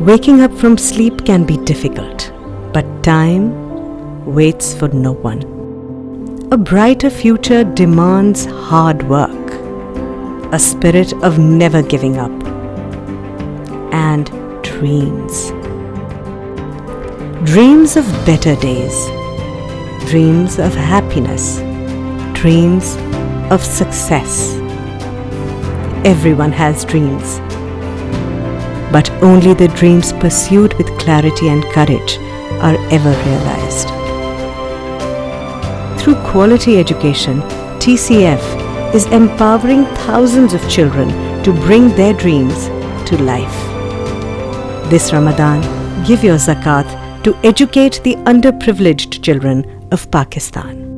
Waking up from sleep can be difficult, but time waits for no one. A brighter future demands hard work, a spirit of never giving up, and dreams. Dreams of better days, dreams of happiness, dreams of success. Everyone has dreams but only the dreams pursued with clarity and courage are ever realized. Through quality education, TCF is empowering thousands of children to bring their dreams to life. This Ramadan, give your zakat to educate the underprivileged children of Pakistan.